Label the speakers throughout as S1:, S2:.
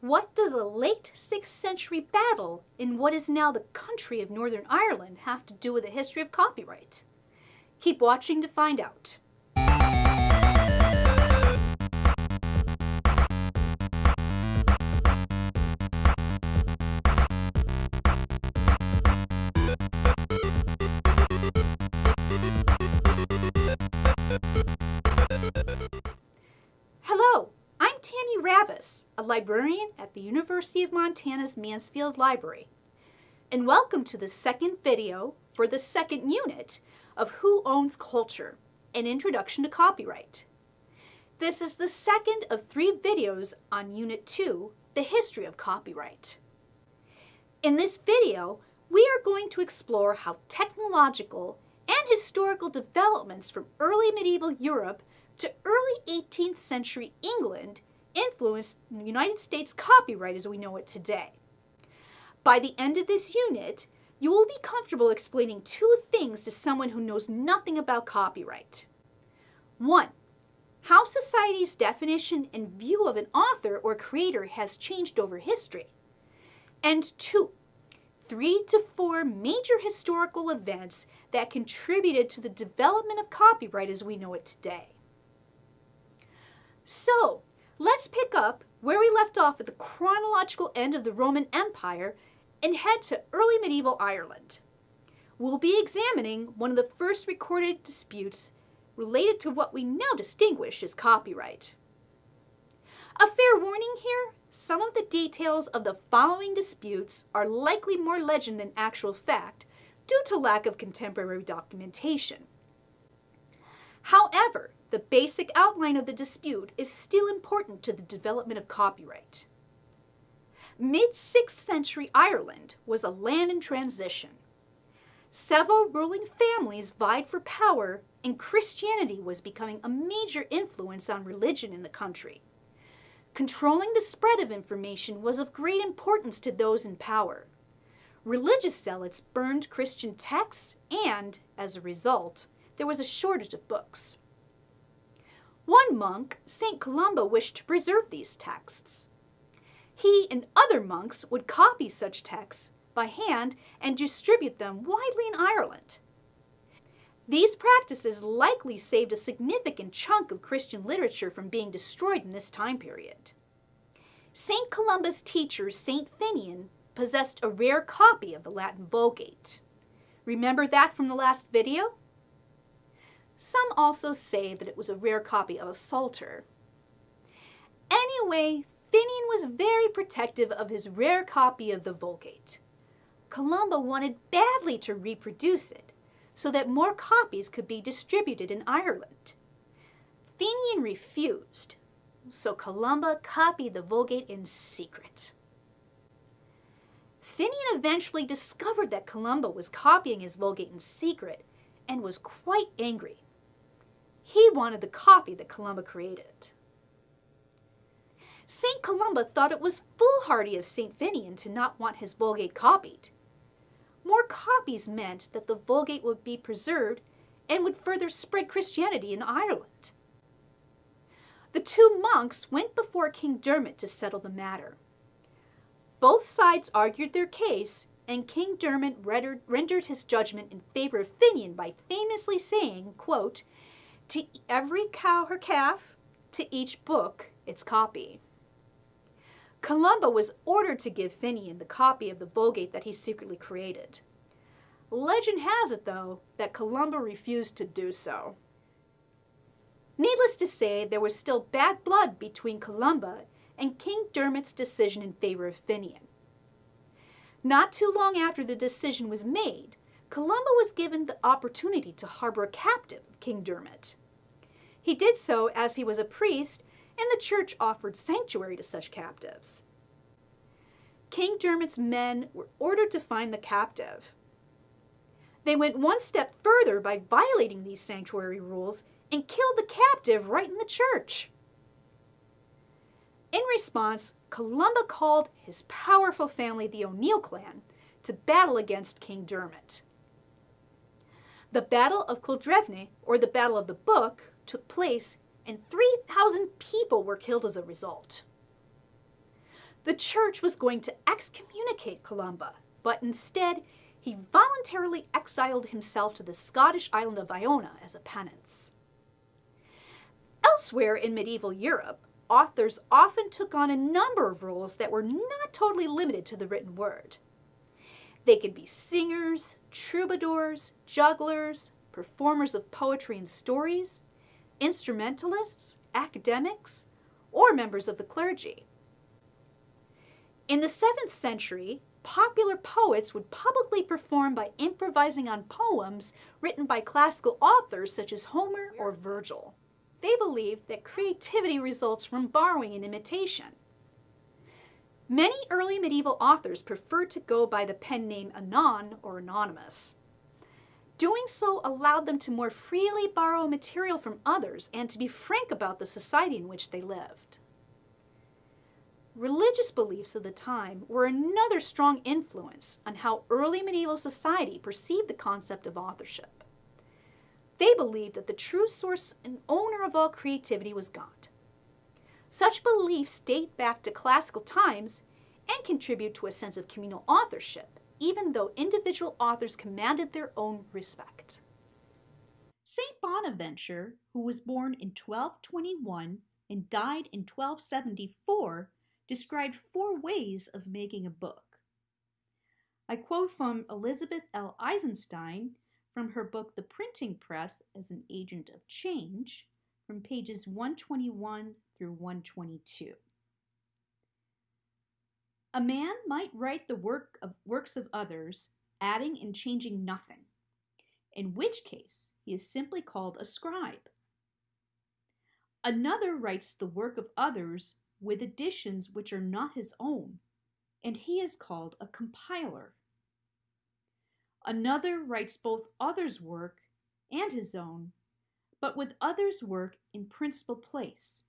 S1: What does a late 6th century battle in what is now the country of Northern Ireland have to do with the history of copyright? Keep watching to find out. A librarian at the University of Montana's Mansfield Library. And welcome to the second video for the second unit of Who Owns Culture, an introduction to copyright. This is the second of three videos on Unit 2, the history of copyright. In this video, we are going to explore how technological and historical developments from early medieval Europe to early 18th century England influenced the United States copyright as we know it today. By the end of this unit, you will be comfortable explaining two things to someone who knows nothing about copyright. One, how society's definition and view of an author or creator has changed over history. And two, three to four major historical events that contributed to the development of copyright as we know it today. So, let's pick up where we left off at the chronological end of the Roman Empire and head to early medieval Ireland. We'll be examining one of the first recorded disputes related to what we now distinguish as copyright. A fair warning here, some of the details of the following disputes are likely more legend than actual fact due to lack of contemporary documentation. However, the basic outline of the dispute is still important to the development of copyright. Mid-6th century Ireland was a land in transition. Several ruling families vied for power and Christianity was becoming a major influence on religion in the country. Controlling the spread of information was of great importance to those in power. Religious zealots burned Christian texts and, as a result, there was a shortage of books. One monk, St. Columba, wished to preserve these texts. He and other monks would copy such texts by hand and distribute them widely in Ireland. These practices likely saved a significant chunk of Christian literature from being destroyed in this time period. St. Columba's teacher, St. Finian, possessed a rare copy of the Latin Vulgate. Remember that from the last video? Some also say that it was a rare copy of a Psalter. Anyway, Finian was very protective of his rare copy of the Vulgate. Columba wanted badly to reproduce it so that more copies could be distributed in Ireland. Finian refused, so Columba copied the Vulgate in secret. Finian eventually discovered that Columba was copying his Vulgate in secret and was quite angry. He wanted the copy that Columba created. St. Columba thought it was foolhardy of St. Finian to not want his Vulgate copied. More copies meant that the Vulgate would be preserved and would further spread Christianity in Ireland. The two monks went before King Dermot to settle the matter. Both sides argued their case, and King Dermot rendered his judgment in favor of Finian by famously saying, quote, to every cow her calf, to each book its copy. Columba was ordered to give Finian the copy of the Vulgate that he secretly created. Legend has it, though, that Columba refused to do so. Needless to say, there was still bad blood between Columba and King Dermot's decision in favor of Finian. Not too long after the decision was made, Columba was given the opportunity to harbor a captive King Dermot. He did so as he was a priest, and the church offered sanctuary to such captives. King Dermot's men were ordered to find the captive. They went one step further by violating these sanctuary rules and killed the captive right in the church. In response, Columba called his powerful family, the O'Neill clan, to battle against King Dermot. The Battle of Culdrevne, or the Battle of the Book, took place and 3,000 people were killed as a result. The church was going to excommunicate Columba, but instead he voluntarily exiled himself to the Scottish island of Iona as a penance. Elsewhere in medieval Europe, authors often took on a number of roles that were not totally limited to the written word. They could be singers, troubadours, jugglers, performers of poetry and stories, instrumentalists, academics, or members of the clergy. In the 7th century, popular poets would publicly perform by improvising on poems written by classical authors such as Homer or Virgil. They believed that creativity results from borrowing and imitation. Many early medieval authors preferred to go by the pen name Anon or Anonymous. Doing so allowed them to more freely borrow material from others and to be frank about the society in which they lived. Religious beliefs of the time were another strong influence on how early medieval society perceived the concept of authorship. They believed that the true source and owner of all creativity was God. Such beliefs date back to classical times and contribute to a sense of communal authorship, even though individual authors commanded their own respect.
S2: St. Bonaventure, who was born in 1221 and died in 1274, described four ways of making a book. I quote from Elizabeth L. Eisenstein from her book The Printing Press as an Agent of Change from pages 121 through 122. A man might write the work of works of others, adding and changing nothing, in which case he is simply called a scribe. Another writes the work of others with additions which are not his own, and he is called a compiler. Another writes both others' work and his own, but with others' work in principal place,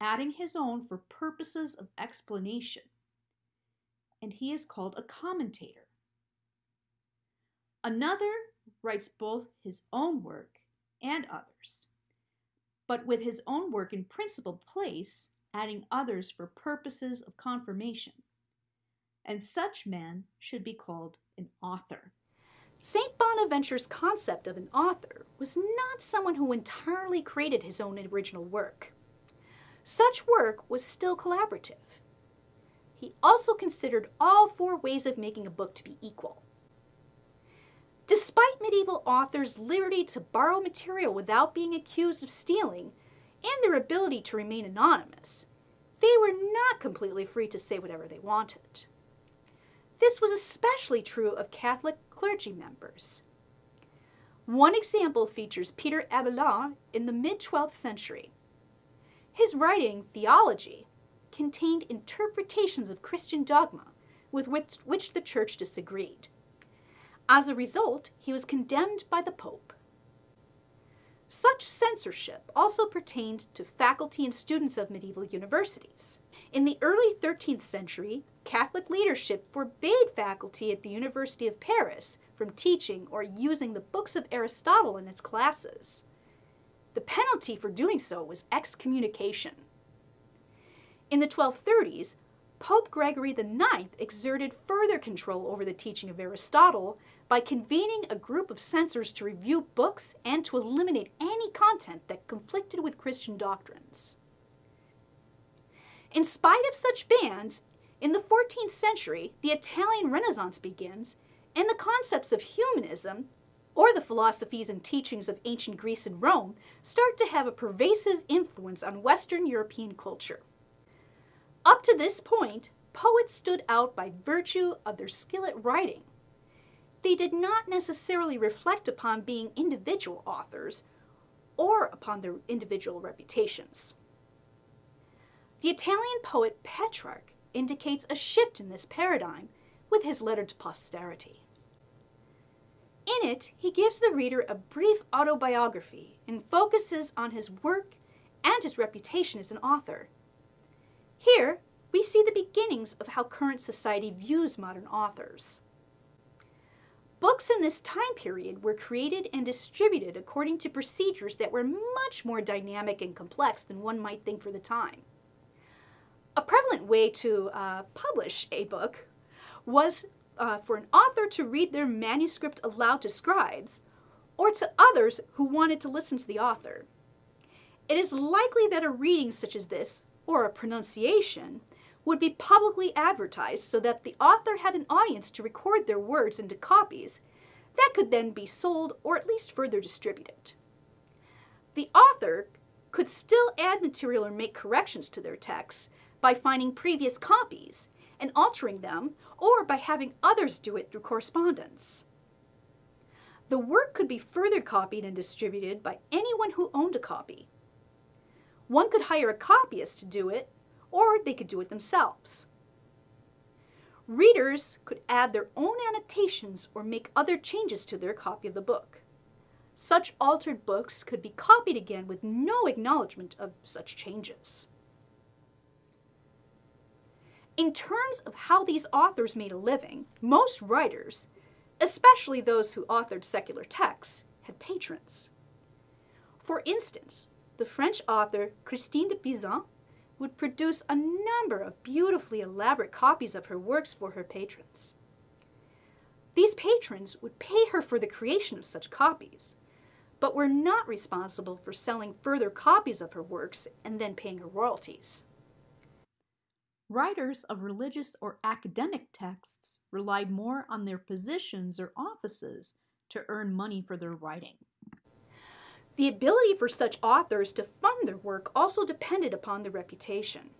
S2: adding his own for purposes of explanation, and he is called a commentator. Another writes both his own work and others, but with his own work in principal place, adding others for purposes of confirmation. And such man should be called an author.
S1: St. Bonaventure's concept of an author was not someone who entirely created his own original work. Such work was still collaborative. He also considered all four ways of making a book to be equal. Despite medieval authors' liberty to borrow material without being accused of stealing, and their ability to remain anonymous, they were not completely free to say whatever they wanted. This was especially true of Catholic clergy members. One example features Peter Abelard in the mid-12th century. His writing, Theology, contained interpretations of Christian dogma with which, which the Church disagreed. As a result, he was condemned by the Pope. Such censorship also pertained to faculty and students of medieval universities. In the early 13th century, Catholic leadership forbade faculty at the University of Paris from teaching or using the books of Aristotle in its classes. The penalty for doing so was excommunication. In the 1230s, Pope Gregory IX exerted further control over the teaching of Aristotle by convening a group of censors to review books and to eliminate any content that conflicted with Christian doctrines. In spite of such bans, in the 14th century, the Italian Renaissance begins, and the concepts of humanism, or the philosophies and teachings of ancient Greece and Rome, start to have a pervasive influence on Western European culture. Up to this point, poets stood out by virtue of their skill at writing, they did not necessarily reflect upon being individual authors or upon their individual reputations. The Italian poet Petrarch indicates a shift in this paradigm with his letter to posterity. In it, he gives the reader a brief autobiography and focuses on his work and his reputation as an author. Here, we see the beginnings of how current society views modern authors. Books in this time period were created and distributed according to procedures that were much more dynamic and complex than one might think for the time. A prevalent way to uh, publish a book was uh, for an author to read their manuscript aloud to scribes or to others who wanted to listen to the author. It is likely that a reading such as this, or a pronunciation, would be publicly advertised so that the author had an audience to record their words into copies that could then be sold or at least further distributed. The author could still add material or make corrections to their texts by finding previous copies and altering them, or by having others do it through correspondence. The work could be further copied and distributed by anyone who owned a copy. One could hire a copyist to do it, or they could do it themselves. Readers could add their own annotations or make other changes to their copy of the book. Such altered books could be copied again with no acknowledgement of such changes. In terms of how these authors made a living, most writers, especially those who authored secular texts, had patrons. For instance, the French author Christine de Pizan would produce a number of beautifully elaborate copies of her works for her patrons. These patrons would pay her for the creation of such copies, but were not responsible for selling further copies of her works and then paying her royalties.
S2: Writers of religious or academic texts relied more on their positions or offices to earn money for their writing.
S1: The ability for such authors to fund their work also depended upon their reputation.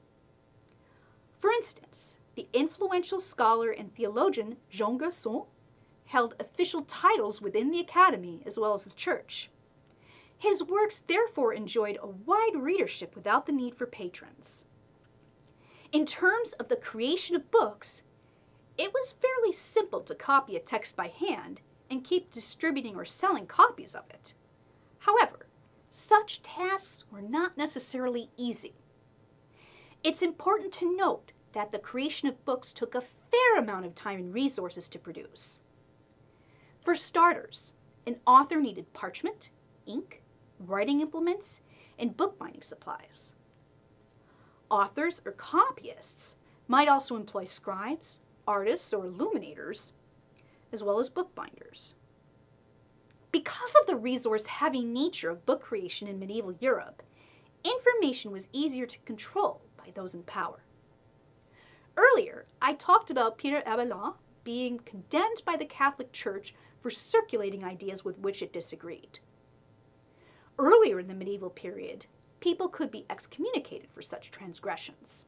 S1: For instance, the influential scholar and theologian Jean Gerson held official titles within the academy as well as the church. His works therefore enjoyed a wide readership without the need for patrons. In terms of the creation of books, it was fairly simple to copy a text by hand and keep distributing or selling copies of it. However, such tasks were not necessarily easy. It's important to note that the creation of books took a fair amount of time and resources to produce. For starters, an author needed parchment, ink, writing implements, and bookbinding supplies. Authors or copyists might also employ scribes, artists, or illuminators, as well as bookbinders. Because of the resource-heavy nature of book creation in medieval Europe, information was easier to control by those in power. Earlier, I talked about Peter Abelard being condemned by the Catholic Church for circulating ideas with which it disagreed. Earlier in the medieval period, people could be excommunicated for such transgressions.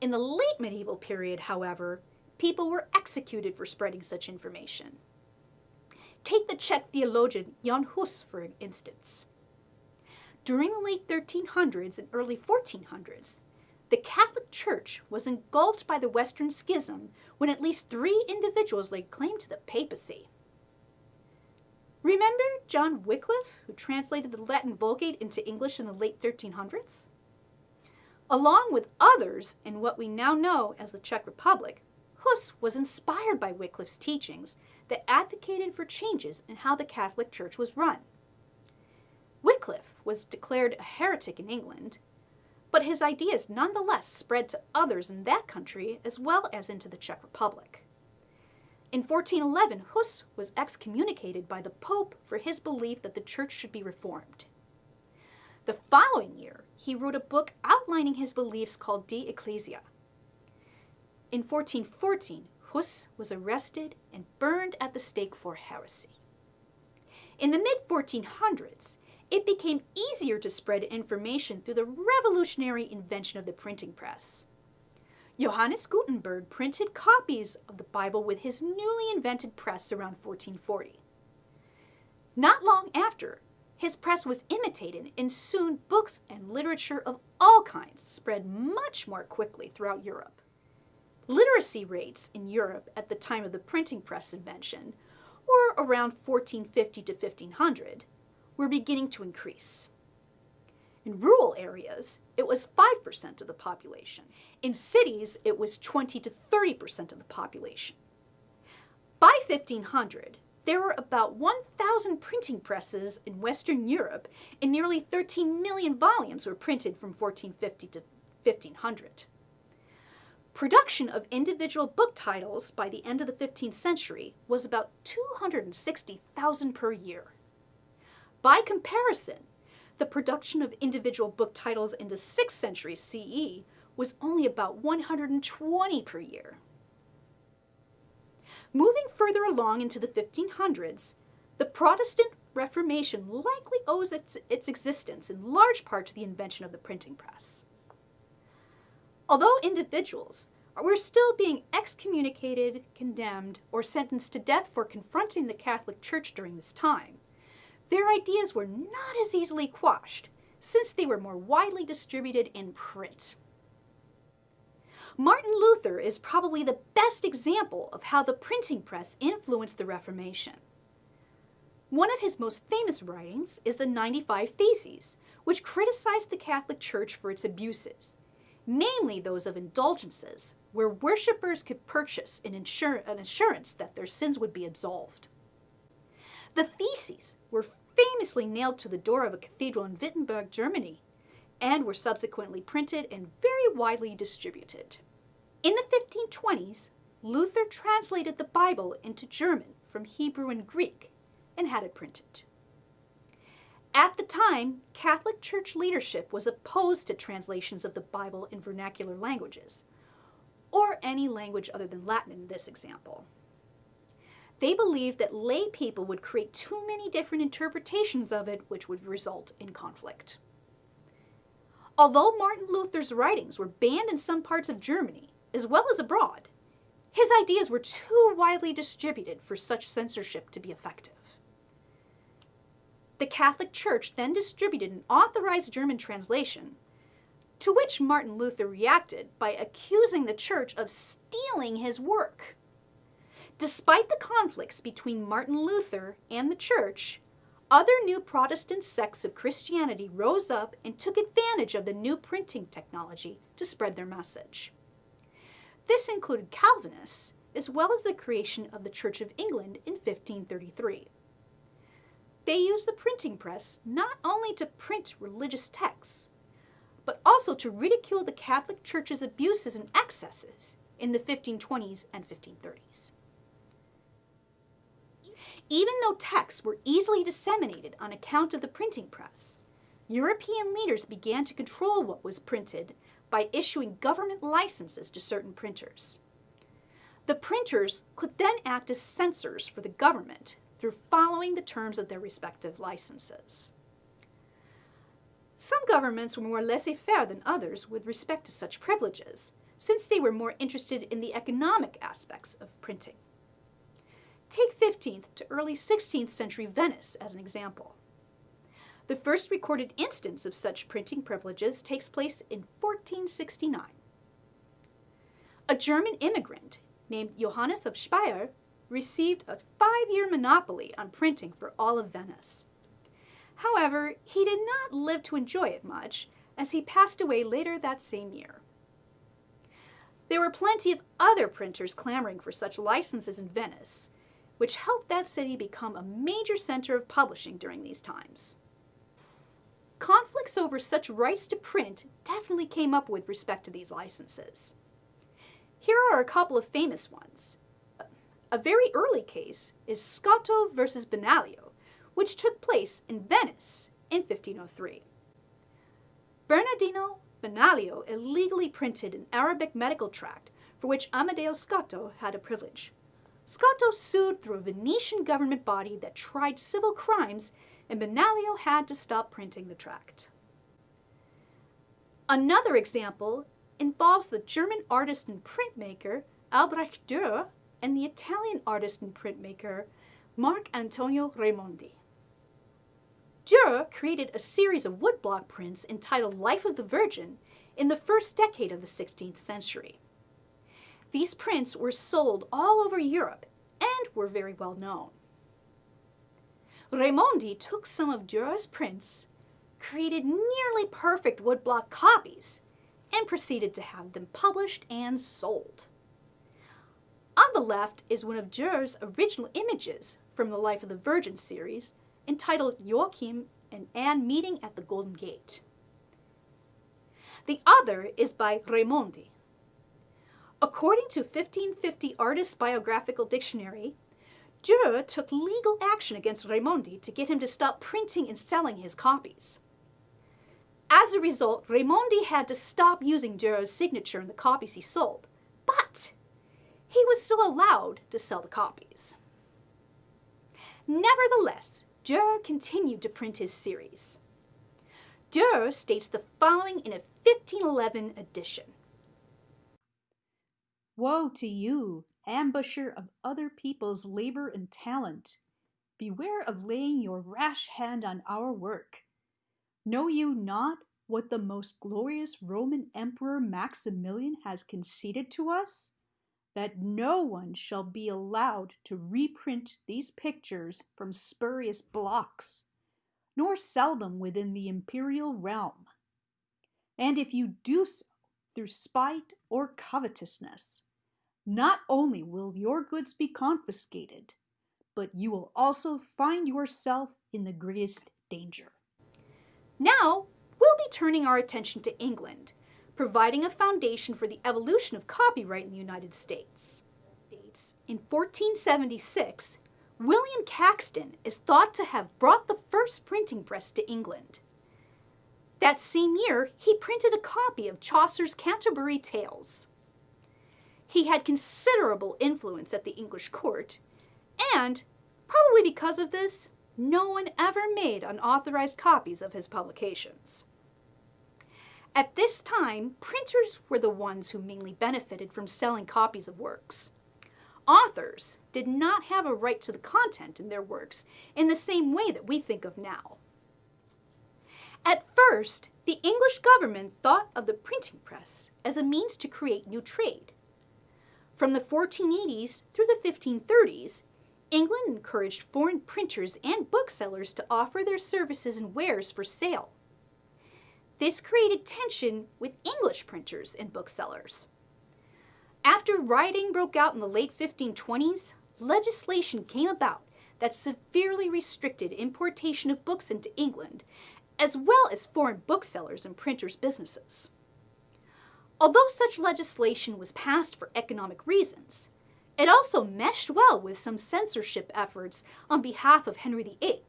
S1: In the late medieval period, however, people were executed for spreading such information. Take the Czech theologian Jan Hus, for instance. During the late 1300s and early 1400s, the Catholic Church was engulfed by the Western Schism when at least three individuals laid claim to the papacy. Remember John Wycliffe, who translated the Latin Vulgate into English in the late 1300s? Along with others in what we now know as the Czech Republic, Hus was inspired by Wycliffe's teachings that advocated for changes in how the Catholic Church was run. Wycliffe was declared a heretic in England, but his ideas nonetheless spread to others in that country as well as into the Czech Republic. In 1411, Hus was excommunicated by the Pope for his belief that the church should be reformed. The following year, he wrote a book outlining his beliefs called De Ecclesia. In 1414, Hus was arrested and burned at the stake for heresy. In the mid-1400s, it became easier to spread information through the revolutionary invention of the printing press. Johannes Gutenberg printed copies of the Bible with his newly invented press around 1440. Not long after, his press was imitated and soon books and literature of all kinds spread much more quickly throughout Europe. Literacy rates in Europe at the time of the printing press invention, or around 1450 to 1500, were beginning to increase. In rural areas, it was 5% of the population. In cities, it was 20 to 30% of the population. By 1500, there were about 1,000 printing presses in Western Europe, and nearly 13 million volumes were printed from 1450 to 1500. Production of individual book titles by the end of the 15th century was about 260,000 per year. By comparison, the production of individual book titles in the 6th century CE was only about 120 per year. Moving further along into the 1500s, the Protestant Reformation likely owes its, its existence in large part to the invention of the printing press. Although individuals were still being excommunicated, condemned, or sentenced to death for confronting the Catholic Church during this time, their ideas were not as easily quashed since they were more widely distributed in print. Martin Luther is probably the best example of how the printing press influenced the Reformation. One of his most famous writings is the 95 Theses, which criticized the Catholic Church for its abuses, namely those of indulgences, where worshippers could purchase an, insur an assurance that their sins would be absolved. The Theses were famously nailed to the door of a cathedral in Wittenberg, Germany, and were subsequently printed and very widely distributed. In the 1520s, Luther translated the Bible into German from Hebrew and Greek and had it printed. At the time, Catholic Church leadership was opposed to translations of the Bible in vernacular languages, or any language other than Latin in this example. They believed that lay people would create too many different interpretations of it, which would result in conflict. Although Martin Luther's writings were banned in some parts of Germany, as well as abroad, his ideas were too widely distributed for such censorship to be effective. The Catholic Church then distributed an authorized German translation, to which Martin Luther reacted by accusing the Church of stealing his work. Despite the conflicts between Martin Luther and the Church, other new Protestant sects of Christianity rose up and took advantage of the new printing technology to spread their message. This included Calvinists, as well as the creation of the Church of England in 1533. They used the printing press not only to print religious texts, but also to ridicule the Catholic Church's abuses and excesses in the 1520s and 1530s. Even though texts were easily disseminated on account of the printing press, European leaders began to control what was printed by issuing government licenses to certain printers. The printers could then act as censors for the government through following the terms of their respective licenses. Some governments were more laissez-faire than others with respect to such privileges, since they were more interested in the economic aspects of printing. Take 15th to early 16th century Venice as an example. The first recorded instance of such printing privileges takes place in 1469. A German immigrant named Johannes of Speyer received a five-year monopoly on printing for all of Venice. However, he did not live to enjoy it much, as he passed away later that same year. There were plenty of other printers clamoring for such licenses in Venice, which helped that city become a major center of publishing during these times. Conflicts over such rights to print definitely came up with respect to these licenses. Here are a couple of famous ones. A very early case is Scotto versus Benaglio, which took place in Venice in 1503. Bernardino Benaglio illegally printed an Arabic medical tract for which Amadeo Scotto had a privilege. Scotto sued through a Venetian government body that tried civil crimes and Benaglio had to stop printing the tract. Another example involves the German artist and printmaker Albrecht Dürer and the Italian artist and printmaker Marc Antonio Raimondi. Dürer created a series of woodblock prints entitled Life of the Virgin in the first decade of the 16th century. These prints were sold all over Europe and were very well known. Raimondi took some of Dürer's prints, created nearly perfect woodblock copies, and proceeded to have them published and sold. On the left is one of Dürer's original images from the Life of the Virgin series, entitled Joachim and Anne Meeting at the Golden Gate. The other is by Raimondi. According to 1550 Artist's Biographical Dictionary, Dürer took legal action against Raimondi to get him to stop printing and selling his copies. As a result, Raimondi had to stop using Dürer's signature in the copies he sold, but he was still allowed to sell the copies. Nevertheless, Dürer continued to print his series. Dürer states the following in a 1511 edition.
S2: Woe to you, ambusher of other people's labor and talent! Beware of laying your rash hand on our work. Know you not what the most glorious Roman Emperor Maximilian has conceded to us? That no one shall be allowed to reprint these pictures from spurious blocks, nor sell them within the imperial realm. And if you do so through spite or covetousness, not only will your goods be confiscated, but you will also find yourself in the greatest danger.
S1: Now, we'll be turning our attention to England, providing a foundation for the evolution of copyright in the United States. In 1476, William Caxton is thought to have brought the first printing press to England. That same year, he printed a copy of Chaucer's Canterbury Tales. He had considerable influence at the English court, and, probably because of this, no one ever made unauthorized copies of his publications. At this time, printers were the ones who mainly benefited from selling copies of works. Authors did not have a right to the content in their works in the same way that we think of now. At first, the English government thought of the printing press as a means to create new trade. From the 1480s through the 1530s, England encouraged foreign printers and booksellers to offer their services and wares for sale. This created tension with English printers and booksellers. After rioting broke out in the late 1520s, legislation came about that severely restricted importation of books into England, as well as foreign booksellers and printers' businesses. Although such legislation was passed for economic reasons, it also meshed well with some censorship efforts on behalf of Henry VIII,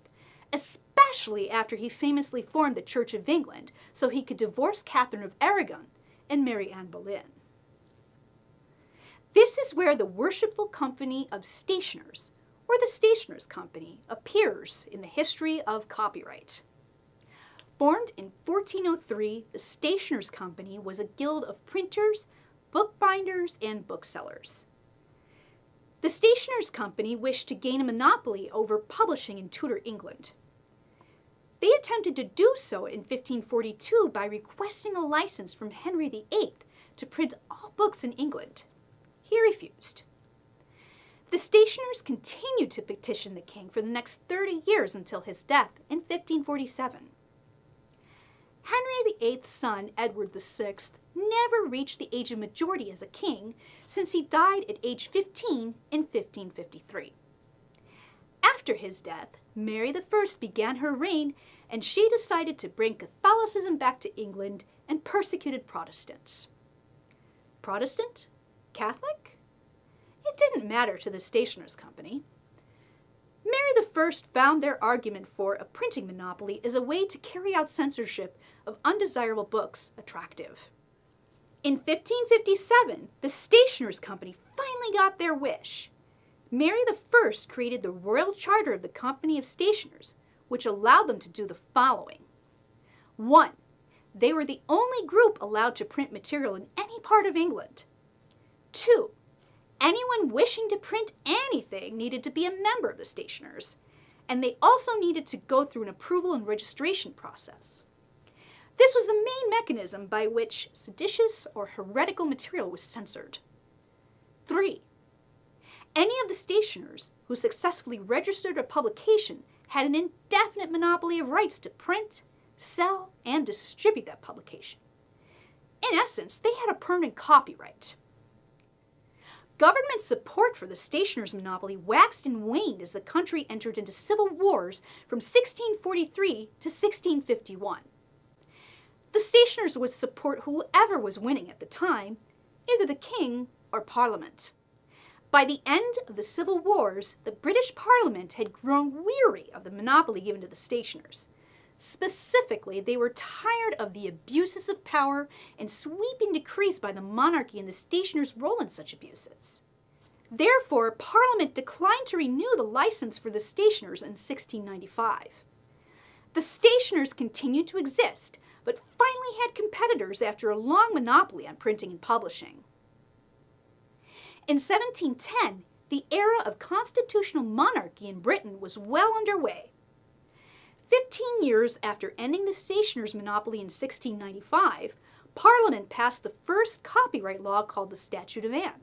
S1: especially after he famously formed the Church of England so he could divorce Catherine of Aragon and marry Anne Boleyn. This is where the Worshipful Company of Stationers, or the Stationers' Company, appears in the history of copyright. Formed in 1403, the Stationers' Company was a guild of printers, bookbinders, and booksellers. The Stationers' Company wished to gain a monopoly over publishing in Tudor England. They attempted to do so in 1542 by requesting a license from Henry VIII to print all books in England. He refused. The stationers continued to petition the king for the next 30 years until his death in 1547. Henry VIII's son, Edward VI, never reached the age of majority as a king since he died at age 15 in 1553. After his death, Mary I began her reign and she decided to bring Catholicism back to England and persecuted Protestants. Protestant? Catholic? It didn't matter to the Stationers' Company. Mary I found their argument for a printing monopoly as a way to carry out censorship of undesirable books attractive. In 1557, the Stationers' Company finally got their wish. Mary I created the Royal Charter of the Company of Stationers, which allowed them to do the following. 1. They were the only group allowed to print material in any part of England. 2. Anyone wishing to print anything needed to be a member of the stationers, and they also needed to go through an approval and registration process. This was the main mechanism by which seditious or heretical material was censored. 3. Any of the stationers who successfully registered a publication had an indefinite monopoly of rights to print, sell, and distribute that publication. In essence, they had a permanent copyright. Government support for the stationer's monopoly waxed and waned as the country entered into civil wars from 1643 to 1651. The stationers would support whoever was winning at the time, either the king or parliament. By the end of the civil wars, the British Parliament had grown weary of the monopoly given to the stationers. Specifically, they were tired of the abuses of power and sweeping decrees by the monarchy and the stationers' role in such abuses. Therefore, Parliament declined to renew the license for the stationers in 1695. The stationers continued to exist, but finally had competitors after a long monopoly on printing and publishing. In 1710, the era of constitutional monarchy in Britain was well underway. Fifteen years after ending the stationer's monopoly in 1695, Parliament passed the first copyright law called the Statute of Anne.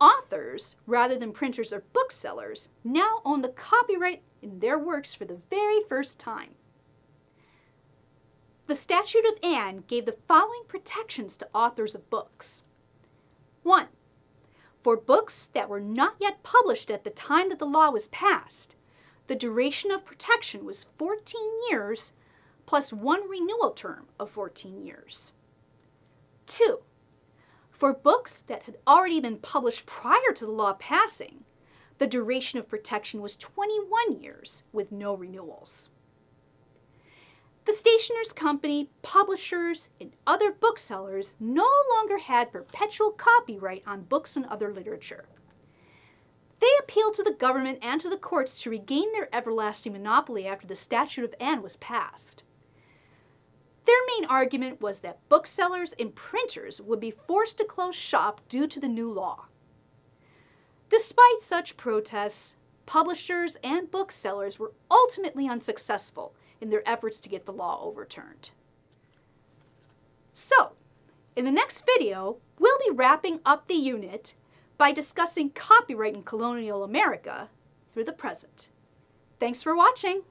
S1: Authors, rather than printers or booksellers, now own the copyright in their works for the very first time. The Statute of Anne gave the following protections to authors of books. 1. For books that were not yet published at the time that the law was passed, the duration of protection was 14 years plus one renewal term of 14 years. 2. For books that had already been published prior to the law passing, the duration of protection was 21 years with no renewals. The stationers' company, publishers, and other booksellers no longer had perpetual copyright on books and other literature. They appealed to the government and to the courts to regain their everlasting monopoly after the Statute of Anne was passed. Their main argument was that booksellers and printers would be forced to close shop due to the new law. Despite such protests, publishers and booksellers were ultimately unsuccessful in their efforts to get the law overturned. So, in the next video, we'll be wrapping up the unit by discussing copyright in colonial America through the present. Thanks for watching!